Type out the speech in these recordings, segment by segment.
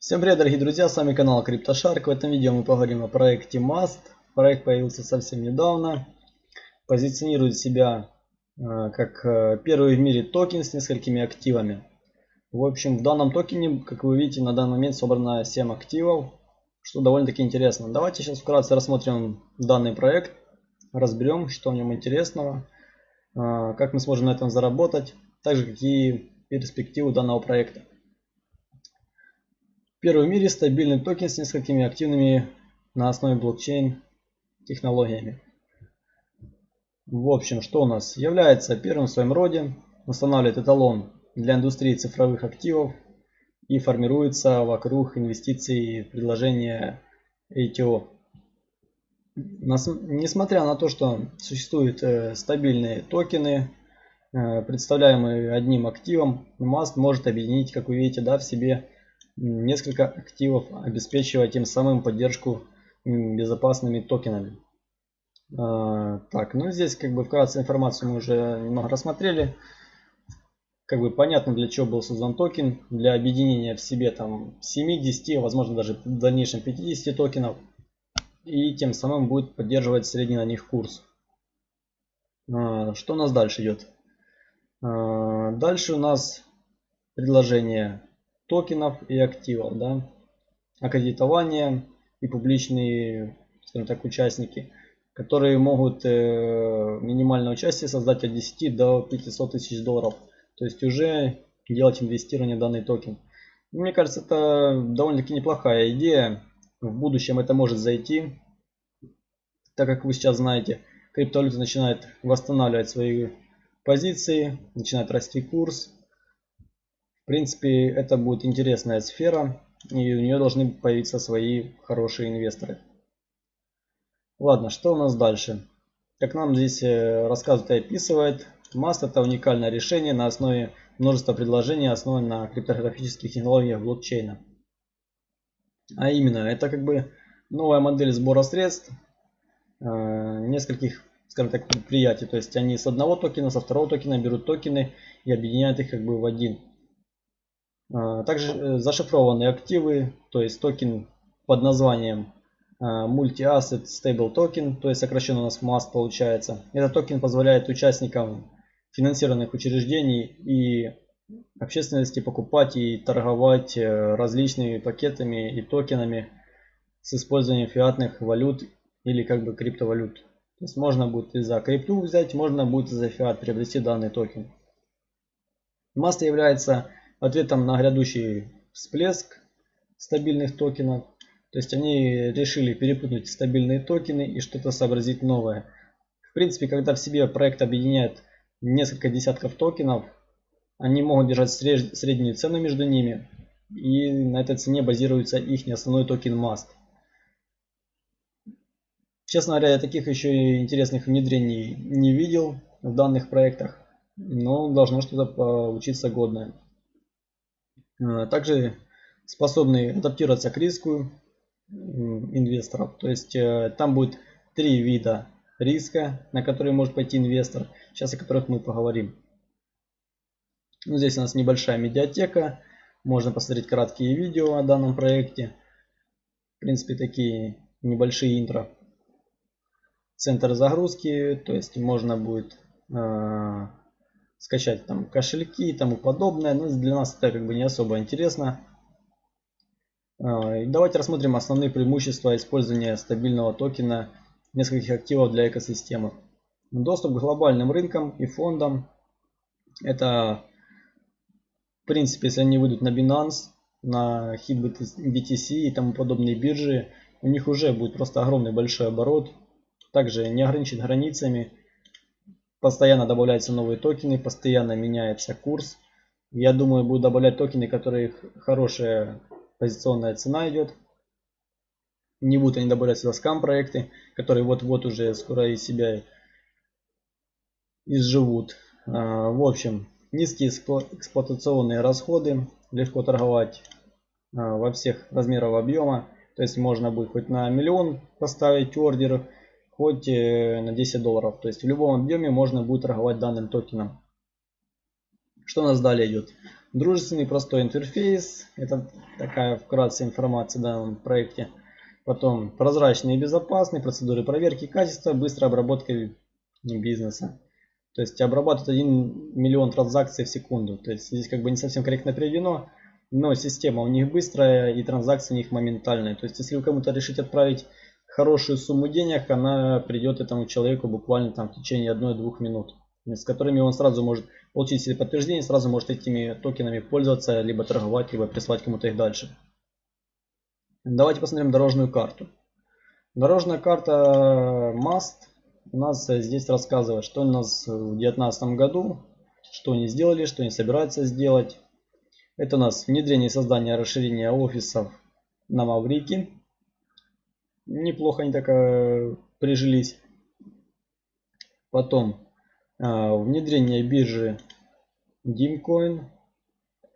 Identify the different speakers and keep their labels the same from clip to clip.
Speaker 1: Всем привет, дорогие друзья, с вами канал CryptoShark. В этом видео мы поговорим о проекте Mast. Проект появился совсем недавно. Позиционирует себя э, как э, первый в мире токен с несколькими активами. В общем, в данном токене, как вы видите, на данный момент собрано 7 активов, что довольно-таки интересно. Давайте сейчас вкратце рассмотрим данный проект, разберем, что в нем интересного, э, как мы сможем на этом заработать, также какие перспективы данного проекта. Первый в мире стабильный токен с несколькими активными на основе блокчейн технологиями. В общем, что у нас? Является первым в своем роде, устанавливает эталон для индустрии цифровых активов и формируется вокруг инвестиций в предложение ATO. Несмотря на то, что существуют э, стабильные токены, э, представляемые одним активом, Mast может объединить, как вы видите, да, в себе несколько активов, обеспечивая тем самым поддержку безопасными токенами. А, так, ну здесь как бы вкратце информацию мы уже немного рассмотрели. Как бы понятно для чего был создан токен. Для объединения в себе там 7, 10, возможно даже в дальнейшем 50 токенов. И тем самым будет поддерживать средний на них курс. А, что у нас дальше идет? А, дальше у нас предложение токенов и активов, да, аккредитование и публичные, скажем так, участники, которые могут э, минимальное участие создать от 10 до 500 тысяч долларов. То есть уже делать инвестирование в данный токен. Мне кажется, это довольно-таки неплохая идея. В будущем это может зайти. Так как вы сейчас знаете, криптовалюта начинает восстанавливать свои позиции, начинает расти курс принципе, это будет интересная сфера, и у нее должны появиться свои хорошие инвесторы. Ладно, что у нас дальше? Как нам здесь э, рассказывает и описывает, Mast это уникальное решение на основе множества предложений, основанных на криптографических технологиях блокчейна. А именно, это как бы новая модель сбора средств э, нескольких, скажем так, предприятий. То есть они с одного токена, со второго токена берут токены и объединяют их как бы в один. А, также э, зашифрованные активы, то есть токен под названием а, Multi-Asset Stable Token, то есть сокращенно у нас MAST получается. Этот токен позволяет участникам финансированных учреждений и общественности покупать и торговать э, различными пакетами и токенами с использованием фиатных валют или как бы криптовалют. То есть можно будет и за крипту взять, можно будет и за фиат приобрести данный токен. MAST является ответом на грядущий всплеск стабильных токенов. То есть они решили перепутать стабильные токены и что-то сообразить новое. В принципе, когда в себе проект объединяет несколько десятков токенов, они могут держать среднюю цену между ними. И на этой цене базируется их основной токен MAST. Честно говоря, я таких еще интересных внедрений не видел в данных проектах. Но должно что-то получиться годное. Э, также способны адаптироваться к риску инвесторов. То есть э, там будет три вида риска, на которые может пойти инвестор, сейчас о которых мы поговорим. Ну, здесь у нас небольшая медиатека, можно посмотреть краткие видео о данном проекте. В принципе, такие небольшие интро. Центр загрузки, то есть можно будет э, скачать там кошельки и тому подобное. Но для нас это как бы не особо интересно. А, давайте рассмотрим основные преимущества использования стабильного токена нескольких активов для экосистемы. Доступ к глобальным рынкам и фондам. Это, в принципе, если они выйдут на Binance, на HitBTC и тому подобные биржи, у них уже будет просто огромный большой оборот. Также не ограничен границами Постоянно добавляются новые токены, постоянно меняется курс. Я думаю, буду добавлять токены, которые хорошая позиционная цена идет. Не будут они добавлять сюда скам проекты, которые вот-вот уже скоро из себя изживут. А, в общем, низкие эксплуатационные расходы, легко торговать а, во всех размерах объема. То есть можно будет хоть на миллион поставить ордер, хоть э, на 10 долларов. То есть в любом объеме можно будет торговать данным токеном. Что у нас далее идет? Дружественный простой интерфейс. Это такая вкратце информация о данном проекте. Потом прозрачный и безопасный, процедуры проверки качества, быстрая обработка бизнеса. То есть обрабатывает 1 миллион транзакций в секунду. То есть здесь как бы не совсем корректно приведено, но система у них быстрая и транзакции у них моментальные. То есть если вы кому-то решите отправить хорошую сумму денег, она придет этому человеку буквально там в течение 1-2 минут. С которыми он сразу может получить себе подтверждение, сразу может этими токенами пользоваться, либо торговать, либо прислать кому-то их дальше. Давайте посмотрим дорожную карту. Дорожная карта MAST у нас здесь рассказывает, что у нас в 2019 году, что они сделали, что они собираются сделать. Это у нас внедрение и создание расширения офисов на Маврике. Неплохо они так э, прижились. Потом э, внедрение биржи Dimcoin.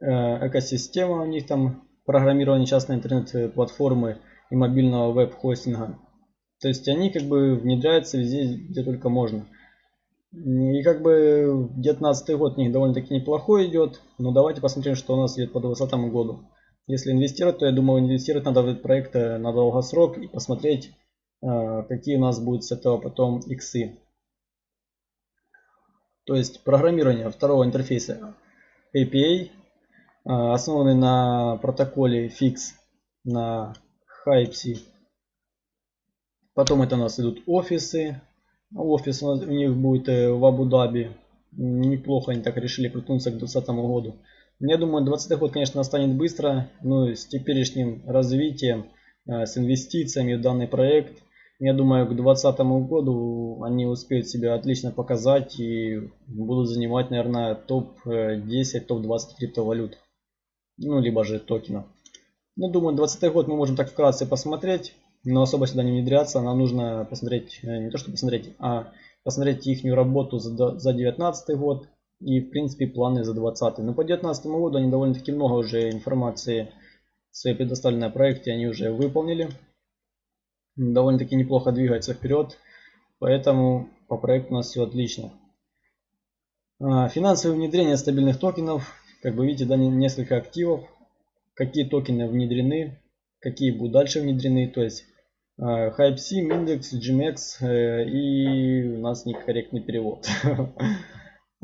Speaker 1: Э, экосистема у них там программирование частной интернет-платформы и мобильного веб-хостинга. То есть они как бы внедряются везде, где только можно. И как бы 19 год у них довольно-таки неплохой идет. Но давайте посмотрим, что у нас идет по 2020 году. Если инвестировать, то я думаю, инвестировать надо в этот проект э, на долгосрок и посмотреть, э, какие у нас будут с этого потом иксы. То есть программирование второго интерфейса API, э, основанный на протоколе FIX на Hypsy Потом это у нас идут офисы. Офис у, них будет в Абу-Даби. Неплохо они так решили крутнуться к 2020 году. Я думаю, 20 год, конечно, настанет быстро, но с теперешним развитием, э, с инвестициями в данный проект, я думаю, к 2020 году они успеют себя отлично показать и будут занимать, наверное, топ-10, топ-20 криптовалют. Ну, либо же токенов. Ну, думаю, 20 год мы можем так вкратце посмотреть но особо сюда не внедряться. Нам нужно посмотреть, э, не то что посмотреть, а посмотреть их работу за, за 19 год и в принципе планы за 20. Но по 19 году они довольно-таки много уже информации своей предоставленной проекте они уже выполнили. Довольно-таки неплохо двигается вперед. Поэтому по проекту у нас все отлично. А, финансовое внедрение стабильных токенов. Как вы видите, да, несколько активов. Какие токены внедрены, какие будут дальше внедрены. То есть HypeSim, индекс, GMX э, и у нас некорректный перевод.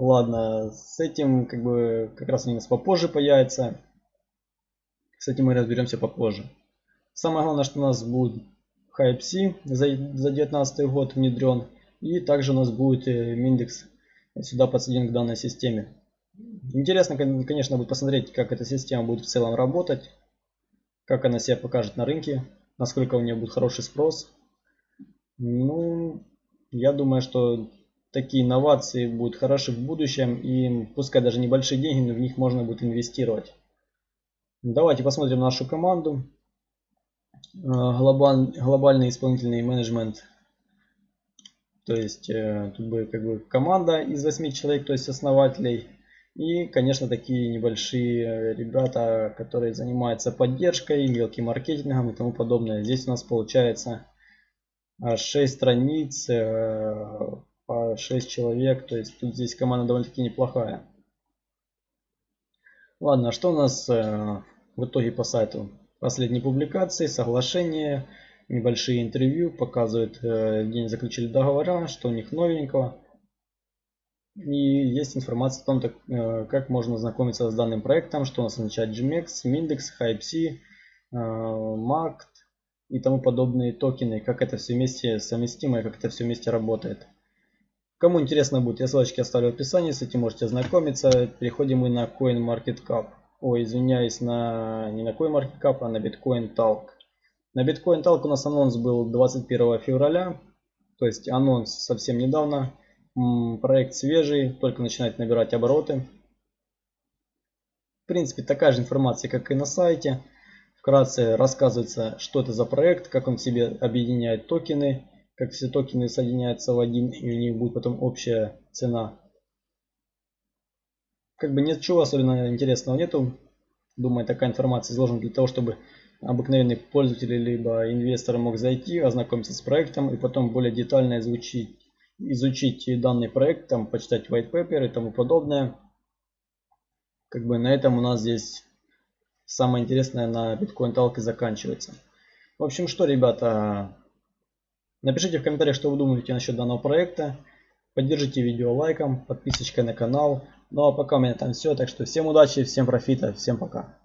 Speaker 1: Ладно, с этим как бы как раз у нас попозже появится. С этим мы разберемся попозже. Самое главное, что у нас будет HypeC за 2019 год внедрен. И также у нас будет э, индекс сюда подсоединен к данной системе. Интересно, конечно, будет посмотреть, как эта система будет в целом работать. Как она себя покажет на рынке насколько у нее будет хороший спрос. Ну, я думаю, что такие инновации будут хороши в будущем и пускай даже небольшие деньги, но в них можно будет инвестировать. Давайте посмотрим нашу команду. А, глобаль, глобальный исполнительный менеджмент. То есть э, тут будет как бы команда из 8 человек, то есть основателей. И, конечно, такие небольшие э, ребята, которые занимаются поддержкой, мелким маркетингом и тому подобное. Здесь у нас получается 6 страниц, э, по 6 человек. То есть тут здесь команда довольно-таки неплохая. Ладно, а что у нас э, в итоге по сайту? Последние публикации, соглашения, небольшие интервью, показывают день заключили договора, что у них новенького. И есть информация о том, э, как можно знакомиться с данным проектом, что у нас означает GMX, Mindex, HypeC, MACT и тому подобные токены, как это все вместе совместимо и как это все вместе работает. Кому интересно будет, я ссылочки оставлю в описании, с этим можете ознакомиться. Переходим мы на CoinMarketCap. Ой, извиняюсь, на, не на CoinMarketCap, а на Bitcoin Talk. На Bitcoin Talk у нас анонс был 21 февраля, то есть анонс совсем недавно. Проект свежий, только начинает набирать обороты. В принципе, такая же информация, как и на сайте. Вкратце рассказывается, что это за проект, как он в себе объединяет токены, как все токены соединяются в один, и у них будет потом общая цена. Как бы ничего особенно интересного нету. Думаю, такая информация изложена для того, чтобы обыкновенный пользователь либо инвестор мог зайти, ознакомиться с проектом и потом более детально изучить изучить данный проект, там почитать white paper и тому подобное. как бы на этом у нас здесь самое интересное на биткоин талке заканчивается. В общем, что, ребята, напишите в комментариях, что вы думаете насчет данного проекта. Поддержите видео лайком, подписочкой на канал. Ну а пока у меня там все. Так что всем удачи, всем профита, всем пока.